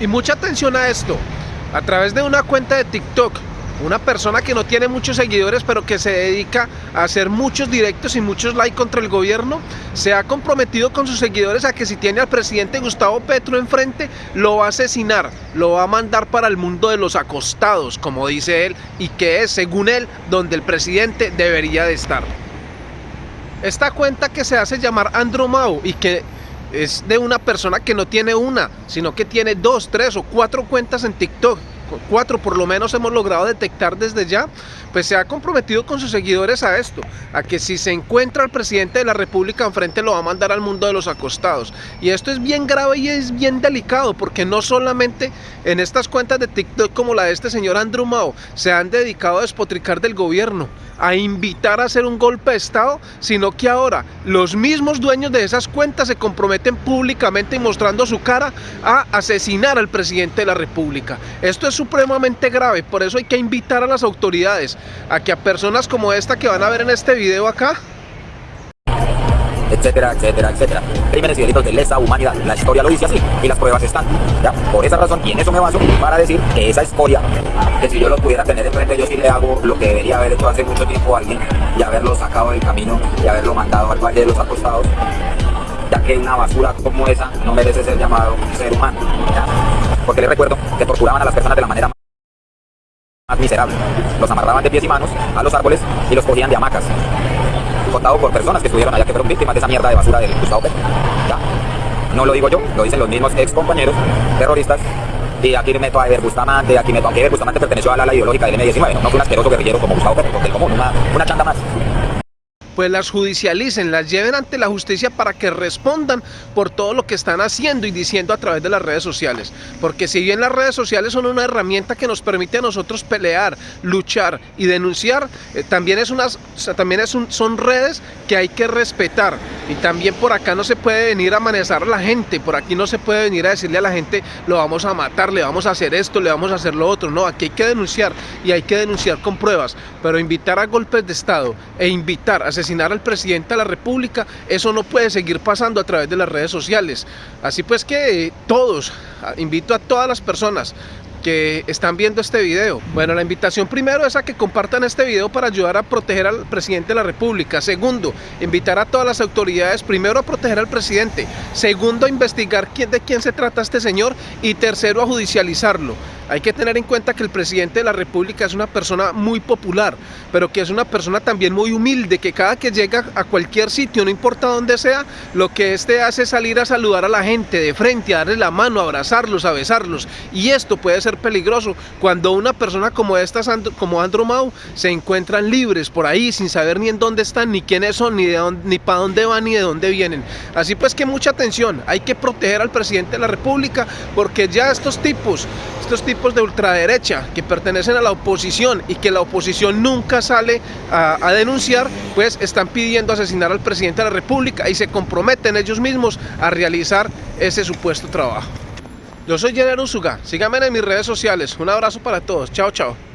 Y mucha atención a esto, a través de una cuenta de TikTok, una persona que no tiene muchos seguidores pero que se dedica a hacer muchos directos y muchos likes contra el gobierno, se ha comprometido con sus seguidores a que si tiene al presidente Gustavo Petro enfrente, lo va a asesinar, lo va a mandar para el mundo de los acostados, como dice él, y que es, según él, donde el presidente debería de estar. Esta cuenta que se hace llamar Andromau y que es de una persona que no tiene una, sino que tiene dos, tres o cuatro cuentas en TikTok cuatro por lo menos hemos logrado detectar desde ya, pues se ha comprometido con sus seguidores a esto, a que si se encuentra el presidente de la república enfrente lo va a mandar al mundo de los acostados. Y esto es bien grave y es bien delicado, porque no solamente en estas cuentas de TikTok como la de este señor Andrew Mao, se han dedicado a despotricar del gobierno, a invitar a hacer un golpe de estado, sino que ahora los mismos dueños de esas cuentas se comprometen públicamente y mostrando su cara a asesinar al presidente de la república. Esto es supremamente grave, por eso hay que invitar a las autoridades a que a personas como esta que van a ver en este video acá, etcétera, etcétera, etcétera. Crímenes y delitos de lesa humanidad. La historia lo dice así y las pruebas están. ¿ya? Por esa razón, y en eso me baso para decir que esa historia, que si yo lo pudiera tener enfrente, yo sí le hago lo que debería haber hecho hace mucho tiempo a alguien y haberlo sacado del camino y haberlo mandado al valle de los acostados, ya que una basura como esa no merece ser llamado ser humano. porque les recuerdo que torturaban a las personas de la manera más miserable. Los amarraban de pies y manos a los árboles y los cogían de hamacas. Contado por personas que estuvieron allá que fueron víctimas de esa mierda de basura del Gustavo. No lo digo yo, lo dicen los mismos ex compañeros terroristas y aquí meto a Eber Bustamante, aquí meto, aunque Eber Bustamante perteneció a la ala ideológica del M19, no, fue un asqueroso guerrillero como Gustavo Petro, del común, una, una chanda más pues las judicialicen, las lleven ante la justicia para que respondan por todo lo que están haciendo y diciendo a través de las redes sociales. Porque si bien las redes sociales son una herramienta que nos permite a nosotros pelear, luchar y denunciar, eh, también, es unas, también es un, son redes que hay que respetar. Y también por acá no se puede venir a amenazar a la gente, por aquí no se puede venir a decirle a la gente lo vamos a matar, le vamos a hacer esto, le vamos a hacer lo otro. No, aquí hay que denunciar y hay que denunciar con pruebas, pero invitar a golpes de Estado e invitar a asesinar al presidente de la república, eso no puede seguir pasando a través de las redes sociales. Así pues que eh, todos, invito a todas las personas están viendo este video. Bueno, la invitación primero es a que compartan este video para ayudar a proteger al presidente de la república. Segundo, invitar a todas las autoridades primero a proteger al presidente. Segundo, a investigar de quién se trata este señor. Y tercero, a judicializarlo. Hay que tener en cuenta que el presidente de la república es una persona muy popular, pero que es una persona también muy humilde, que cada que llega a cualquier sitio, no importa dónde sea, lo que este hace es salir a saludar a la gente de frente, a darle la mano, a abrazarlos, a besarlos. Y esto puede ser peligroso cuando una persona como esta, como Andrew se encuentran libres por ahí sin saber ni en dónde están, ni quiénes son, ni, de ni para dónde van, ni de dónde vienen. Así pues que mucha atención, hay que proteger al presidente de la república porque ya estos tipos, estos tipos de ultraderecha que pertenecen a la oposición y que la oposición nunca sale a, denunciar, pues están pidiendo asesinar al presidente de la república y se comprometen ellos mismos a realizar ese supuesto trabajo. Yo soy Jenner Usuga, síganme en mis redes sociales, un abrazo para todos, chao chao.